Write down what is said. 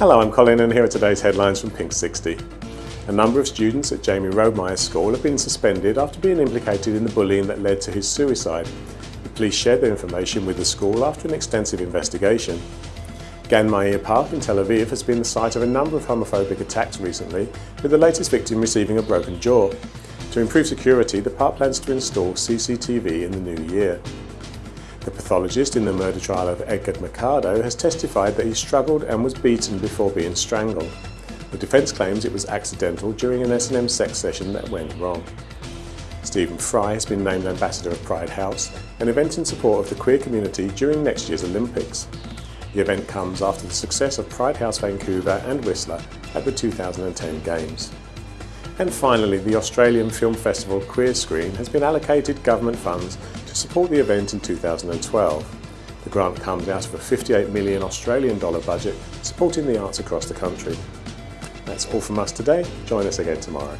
Hello, I'm Colin and here are today's headlines from Pink 60. A number of students at Jamey Rodemeyer's school have been suspended after being implicated in the bullying that led to his suicide. The police shared their information with the school after an extensive investigation. Gan Meir Park in Tel Aviv has been the site of a number of homophobic attacks recently, with the latest victim receiving a broken jaw. To improve security, the park plans to install CCTV in the new year. The pathologist in the murder trial of Edgar Mercado has testified that he struggled and was beaten before being strangled. The defence claims it was accidental during an S&M sex session that went wrong. Stephen Fry has been named Ambassador of Pride House, an event in support of the queer community during next year's Olympics. The event comes after the success of Pride House Vancouver and Whistler at the 2010 Games. And finally, the Australian Film Festival Queer Screen has been allocated government funds to support the event in 2012. The grant comes out of a 58 million Australian dollar budget supporting the arts across the country. That's all from us today. Join us again tomorrow.